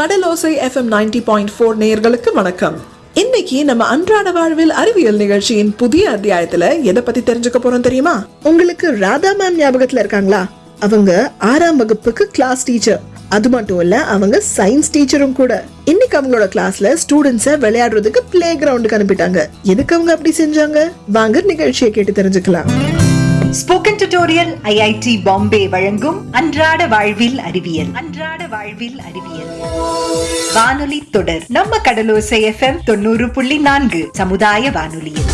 Kadalosai FM ninety point four நேயர்களுக்கு வணக்கம். இன்னைக்கு நம்ம அன்றாட வாழ்வில் அறிவியல் நிகழ்ச்சியின் புதிய அத்தியாயத்துல எதை பத்தி தெரிஞ்சுக்க போறோம் தெரியுமா? உங்களுக்கு ராதா மேம் ஞாபகத்துல இருக்காங்களா? அவங்க ஆறாம் வகுப்புக்கு கிளாஸ் டீச்சர் அது மட்டும் இல்ல அவங்க சயின்ஸ் டீச்சரும் கூட. இன்னைக்கு அவங்களோட கிளாஸ்ல ஸ்டூடெண்ட்ஸ விளையாடுறதுக்கு பிளே கிரவுண்டுக்கு அனுப்பிட்டாங்க. எதுக்கு அவங்க அப்படி செஞ்சாங்க? வாங்க நிகழ்ச்சியை கேட்டு தெரிஞ்சுக்கலாம். ஸ்போக்கன் டியூட்டோரியல் ஐஐடி பாம்பே வழங்கும் அன்றாட வாழ்வில் அறிவியல். அன்றாட வாழ்வில் அறிவியல். வானொலி தொடர். நம்ம கடலோசை எஃப்எம் தொண்ணூறு புள்ளி நான்கு. சமுதாய வானொலியில்.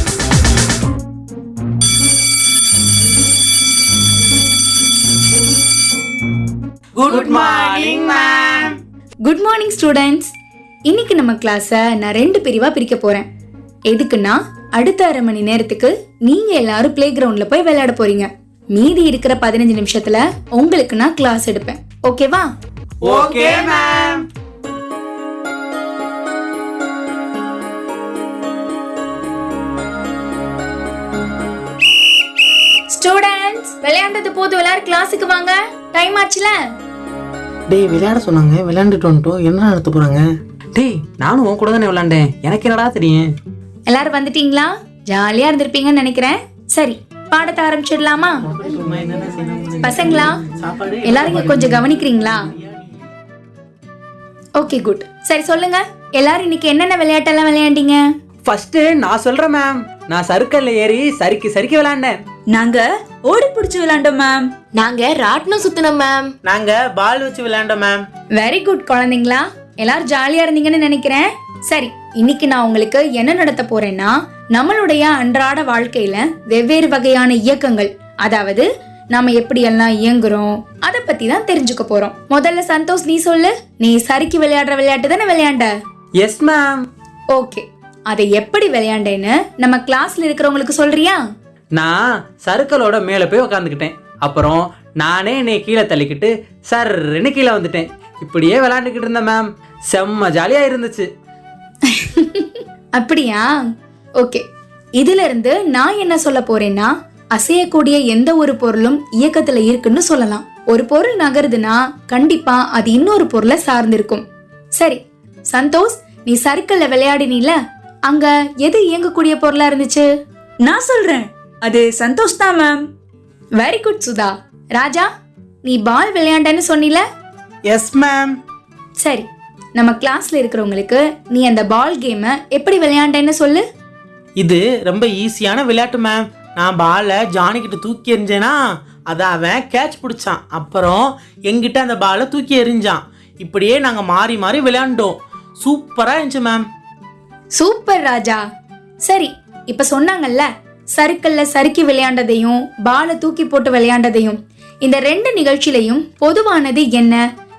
Good morning ma'am good morning students இன்னைக்கு நம்ம கிளாஸை நான் ரெண்டு பிரிவா பிரிக்க போறேன். எதுக்குன்னா அடுத்த அரை மணி நேரத்துக்கு நீங்க எல்லாரும் பிளே கிரவுண்ட்ல போய் விளையாட போறீங்க. மீதி இருக்கிற பதினஞ்சு நிமிஷத்துல உங்களுக்கு நான் கிளாஸ் எடுப்பேன். ஓகேவா ஓகே மேம் ஸ்டூடெண்ட்ஸ் விளையாண்டது போதும். எல்லாரும் கிளாஸுக்கு வாங்க. டைம் ஆச்சுல? டேய் விளையாட சொன்னாங்க. விளையாண்டுட்டு வந்துட்டோம். என்ன நடத்த போறாங்க? டேய் நானும் உன் கூட தானே விளாண்டேன் எனக்கு என்னடா தெரியும்? எல்லாரும் வந்துட்டீங்களா? ஜாலியா இருந்திருப்பீங்கன்னு நினைக்கிறேன். சரி பாடத்தை ஆரம்பிச்சிடலாமா? பசங்களா எல்லாரும் கொஞ்சம் கவனிக்கிறீங்களா? ஓகே குட் சரி சொல்லுங்க. எல்லாரும் இன்னைக்கு என்னென்ன விளையாட்டெல்லாம் விளையாண்டீங்க? ஃபர்ஸ்ட் நான் சொல்றேன் மேம் நான் சறுக்கல்ல ஏறி சறுக்கி சறுக்கி விளாண்டேன். நாங்க ஓடி பிடிச்சு விளையாண்டோம் மேம் நாங்க ராட்டினம் சுத்தினோம் மேம் நாங்க பால் வச்சு விளையாண்டோம் மேம் வெரி குட் குழந்தைங்களா. எல்லாரும் ஜாலியா இருந்தீங்கன்னு நினைக்கிறேன். சரி இன்னைக்கு நான் உங்களுக்கு என்ன நடத்த போறேன்னா நம்மளுடைய அன்றாட வாழ்க்கையில வெவ்வேறு வகையான இயக்கங்கள் அதாவது நாம எப்படி எல்லாம் இயங்குறோம் அத பத்தி தான் தெரிஞ்சுக்க போறோம். முதல்ல சந்தோஷ் நீ சொல்லு. நீ சறுக்கி விளையாடுற விளையாட்டு தானே விளையாண்ட? Yes ma'am okay. அதை எப்படி விளையாண்டேன்னு நம்ம கிளாஸ்ல இருக்கிறவங்களுக்கு சொல்றியா? நான் சறுக்கலோட மேல போய் உக்காந்துக்கிட்டேன். அப்புறம் நானே என்னை கீழே தள்ளிக்கிட்டு சர்ன்னு கீழே வந்துட்டேன். இப்படியே விளாண்டுக்கிட்டு இருந்தேன் மேம் செம்ம ஜாலியா இருந்துச்சு. அப்படியா? ஓகே. இதுல இருந்து நான் என்ன சொல்ல போறேன்னா அசையக்கூடிய எந்த ஒரு பொருளும் இயக்கத்துல இருக்குன்னு சொல்லலாம். ஒரு பொருள் நகருதுன்னா கண்டிப்பா அது இன்னொரு பொருளை சார்ந்திருக்கும். சரி சந்தோஷ் நீ சர்க்கிள்ல விளையாடினீல? அங்க எது இயங்கக்கூடிய பொருளா இருந்துச்சு? நான் சொல்றேன். அது சந்தோஷ் தான் ma'am very good Sudha. Raja நீ பால் விளையாண்டன்னு சொன்னில? எஸ் மேம் சரி. நம்ம கிளாஸ்ல இருக்கிறவங்களுக்கு நீ அந்த பால் கேமை எப்படி விளையாண்டேன்னு சொல்லு. இது ரொம்ப ஈஸியான விளையாட்டு மேம் நான் பாலை ஜானி கிட்ட தூக்கி எறிஞ்சேனா அதை அவன் கேட்ச் பிடிச்சான். அப்புறம் எங்கிட்ட அந்த பாலை தூக்கி எறிஞ்சான். இப்படியே நாங்க மாறி மாறி விளையாண்டோம். சூப்பரா இருந்துச்சு மேம் சூப்பர் ராஜா. சரி இப்ப சொன்னாங்கல்ல சறுக்கல்ல சறுக்கி விளையாண்டதையும் பாலை தூக்கி போட்டு விளையாண்டதையும். இந்த ரெண்டு நிகழ்ச்சியிலையும் பொதுவானது என்ன?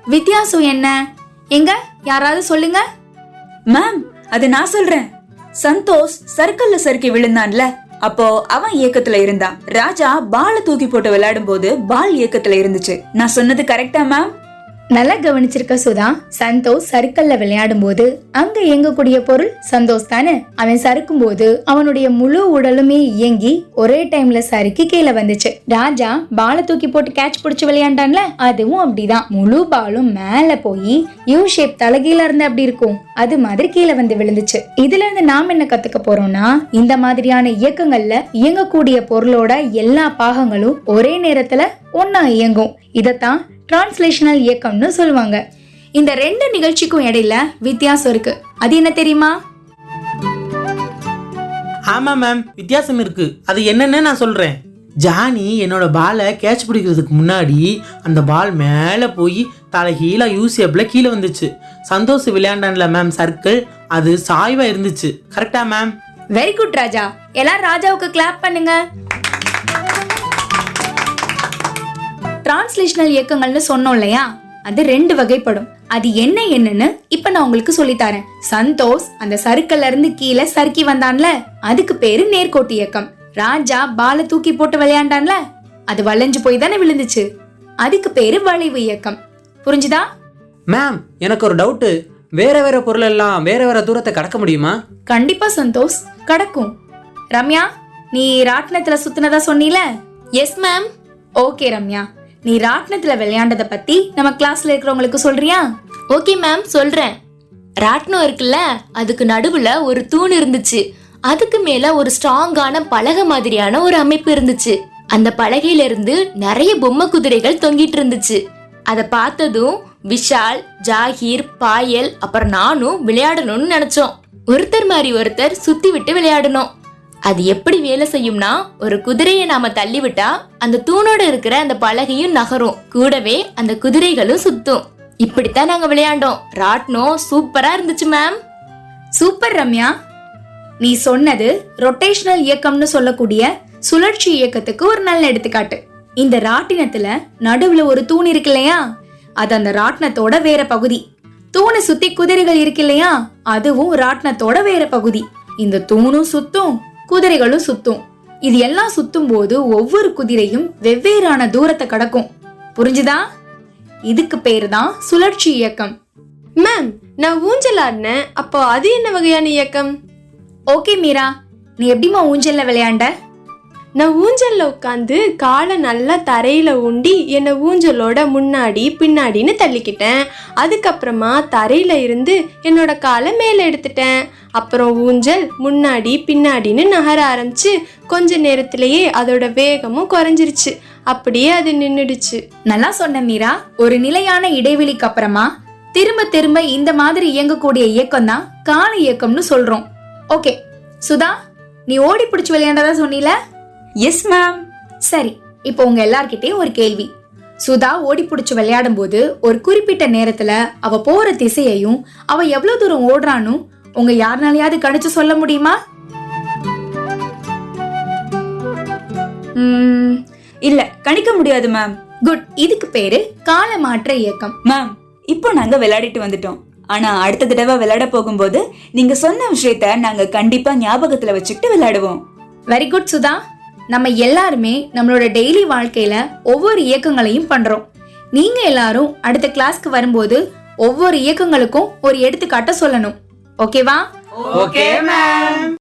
வித்தியாசம் என்ன? எங்க? யாராவது சொல்லுங்க? மேம் அது நான் சொல்றேன். சந்தோஷ் சர்க்கல்ல சறுக்கி விழுந்தான்ல. அப்போ அவன் இயக்கத்துல இருந்தான். ராஜா பாலை தூக்கி போட்டு விளையாடும் போது பால் இயக்கத்துல இருந்துச்சு. நான் சொன்னது கரெக்டா மேம் நல்லா கவனிச்சிருக்க சுதா சந்தோஷ் சறுக்கல்ல விளையாடும் போது அங்க இயங்கக்கூடிய பொருள் சந்தோஷ் தானே? அவன் சறுக்கும் போது அவனுடைய முழு உடலுமே இயங்கி ஒரே டைம்ல சறுக்கி கீழே வந்துச்சு. ராஜா பாலை தூக்கி போட்டு கேட்ச் பிடிச்சு விளையாண்டான்ல அதுவும் அப்படிதான். முழு பாலும் மேல போய் யூ ஷேப் தலகீழ இருந்து அப்படி இருக்கும். அது மாதிரி கீழே வந்து விழுந்துச்சு. இதுல இருந்து நாம் என்ன கத்துக்க போறோம்னா இந்த மாதிரியான இயக்கங்கள்ல இயங்கக்கூடிய பொருளோட எல்லா பாகங்களும் ஒரே நேரத்துல ஒன்னா இயங்கும். இதத்தான் டிரான்ஸ்லேஷனல் இயக்கம்னு சொல்லுவாங்க. இந்த ரெண்டு நிகழ்ச்சிக்கும் இடையில வித்தியாசம் இருக்கு. அது என்ன தெரியுமா? ஆமா மேம் வித்தியாசம் இருக்கு. அது என்னன்னு நான் சொல்றேன். ஜானி என்னோட பாலை கேட்ச் பிடிக்கிறதுக்கு முன்னாடி அந்த பால் மேலே போய் தலைகீழ யூசியப்ல கீழே வந்துச்சு. சந்தோஷ் விளையாண்டான்ல மேம் சர்க்கிள் அது சாய்வா இருந்துச்சு. கரெக்டா மேம் வெரி குட் ராஜா. எல்லாரும் ராஜாவுக்கு கிளாப் பண்ணுங்க. டிரான்ஸ்லேஷனல் இயக்கங்கள்னு சொன்னோம் இல்லையா? அது ரெண்டு வகைப்படும். அது என்ன என்னன்னு இப்ப நான் உங்களுக்கு சொல்லித் தரேன் சந்தோஷ் அந்த சறுக்கல்ல இருந்து கீழே சறுக்கி வந்தான்ல. அதுக்கு பேரு நேர்கோட்டு இயக்கம். ராஜா பாலை தூக்கி போட்டு விளையாண்டான்ல. அது வளைஞ்சு போய் தானே விழுந்துச்சு. அதுக்கு பேரு வளைவு இயக்கம். புரிஞ்சுதா? மேம் எனக்கு ஒரு டவுட்டு வேற வேற பொருள் எல்லாம் வேற வேற தூரத்தை கடக்க முடியுமா? கண்டிப்பா சந்தோஷ் கடக்கும். ரம்யா நீ ராட்டினத்துல சுத்தினதா சொன்னீல? Yes ma'am okay Ramya. நீ ராட்டினத்துல விளையாண்டத பத்தி நம்ம கிளாஸ்ல இருக்கிறவங்களுக்கு சொல்றியா? ஓகே மேம் சொல்றேன். ராட்டினம் இருக்குல்ல அதுக்கு நடுவுல ஒரு தூண் இருந்துச்சு. அதுக்கு மேல ஒரு ஸ்ட்ராங்கான பலகை மாதிரியான ஒரு அமைப்பு இருந்துச்சு. அந்த பலகையில இருந்து நிறைய பொம்மை குதிரைகள் தொங்கிட்டு இருந்துச்சு. அதை பார்த்ததும் விஷால் ஜாகீர் பாயல் அப்புறம் நானும் விளையாடணும்னு நினைச்சோம். ஒருத்தர் மாதிரி ஒருத்தர் சுத்தி விட்டு விளையாடணும். அது எப்படி வேலை செய்யும்னா ஒரு குதிரையை நாம தள்ளிவிட்டா அந்த தூணோட இருக்கிற அந்த பலகையும் நகரும். கூடவே அந்த குதிரைகளும் சுத்தும். இப்படித்தான் நாங்க விளையாண்டோம். ராட்னம் சூப்பரா இருந்துச்சு மேம் சூப்பர் ரம்யா. நீ சொன்னது ரொட்டேஷனல் இயக்கம்னு சொல்லக்கூடிய சுழற்சி இயக்கத்துக்கு ஒரு நல்ல எடுத்துக்காட்டு. இந்த ராட்டினத்துல நடுவுல ஒரு தூண் இருக்கு இல்லையா? அது அந்த ராட்டினத்தோட வேற பகுதி. தூணை சுத்தி குதிரைகள் இருக்கு இல்லையா? அதுவும் ராட்டினத்தோட வேற பகுதி. இந்த தூணும் சுத்தும். குதிரைகளும் சுத்தும். இது எல்லாம் சுத்தும் போது ஒவ்வொரு குதிரையும் வெவ்வேறான தூரத்தை கடக்கும். புரிஞ்சுதா? இதுக்கு பேரு தான் சுழற்சி இயக்கம். மேம் நான் ஊஞ்சல் ஆடினேன். அப்போ அது என்ன வகையான இயக்கம்? ஓகே மீரா. நீ எப்படிம்மா ஊஞ்சல்ல விளையாண்ட? நான் ஊஞ்சலில் உட்காந்து காலை நல்லா தரையில் ஊண்டி என்னை ஊஞ்சலோட முன்னாடி பின்னாடின்னு தள்ளிக்கிட்டேன். அதுக்கப்புறமா தரையில் இருந்து என்னோட காலை மேலே எடுத்துட்டேன். அப்புறம் ஊஞ்சல் முன்னாடி பின்னாடின்னு நகர ஆரம்பிச்சு கொஞ்ச நேரத்திலேயே அதோட வேகமும் குறைஞ்சிருச்சு. அப்படியே அது நின்றுடுச்சு நல்லா சொன்ன மீரா. ஒரு நிலையான இடைவெளிக்கு அப்புறமா திரும்ப திரும்ப இந்த மாதிரி இயங்கக்கூடிய இயக்கம் தான் கால இயக்கம்னு சொல்றோம். ஓகே. சுதா நீ ஓடி பிடிச்சி விளையாண்டதா சொன்னீல? எஸ் மேம் சரி இப்போ உங்க எல்லார்கிட்டயும் ஒரு கேள்வி. சுதா ஓடி பிடிச்சு விளையாடும் போது ஒரு குறிப்பிட்ட நேரத்துல அவ போற திசையையும் அவ எவ்வளவு தூரம் ஓடுறான்னு உங்க யாருனாலயாவது கணிச்சு சொல்ல முடியுமா? இல்ல கணிக்க முடியாது மேம் குட் இதுக்கு பேரு கால மாற்ற இயக்கம். மேம் இப்போ நாங்க விளையாடிட்டு வந்துட்டோம். ஆனா அடுத்த தடவை விளையாட போகும்போது நீங்க சொன்ன விஷயத்த நாங்க கண்டிப்பா ஞாபகத்துல வச்சுக்கிட்டு விளையாடுவோம். Very good Sudha. நம்ம எல்லாருமே நம்மளோட டெய்லி வாழ்க்கையில ஒவ்வொரு இயக்கங்களையும் பண்றோம். நீங்க எல்லாரும் அடுத்த கிளாஸ்க்கு வரும்போது ஒவ்வொரு இயக்கங்களுக்கும் ஒரு எடுத்துக்காட்ட சொல்லணும். ஓகேவா okay ma'am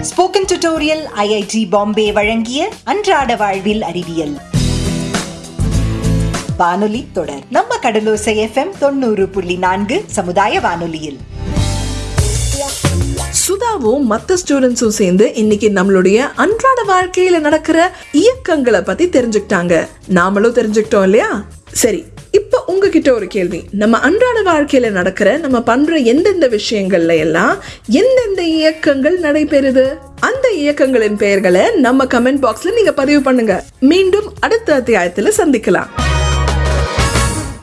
spoken tutorial IIT Bombay வழங்கிய அன்றாட வாழ்வில் அறிவியல். வானொலி தொடர். நம்ம கடலோசை எஃப்எம் தொண்ணூறு புள்ளி நான்கு சமுதாய வானொலியில். சுதாவும் மற்ற ஸ்டூடெண்ட்ஸும் சேர்ந்து இன்னைக்கு நம்மளுடைய அன்றாட வாழ்க்கையில நடக்கிற இயக்கங்களை பத்தி தெரிஞ்சுக்கிட்டாங்க. நாமளும் தெரிஞ்சுக்கிட்டோம் இல்லையா? சரி இப்ப உங்ககிட்ட ஒரு கேள்வி. நம்ம அன்றாட வாழ்க்கையில நடக்கிற நம்ம பண்ற எந்தெந்த விஷயங்கள்ல எல்லாம் எந்தெந்த இயக்கங்கள் நடைபெறுது? அந்த இயக்கங்களின் பெயர்களை நம்ம கமெண்ட் பாக்ஸ்ல நீங்க பதிவு பண்ணுங்க. மீண்டும் அடுத்த அத்தியாயத்துல சந்திக்கலாம்.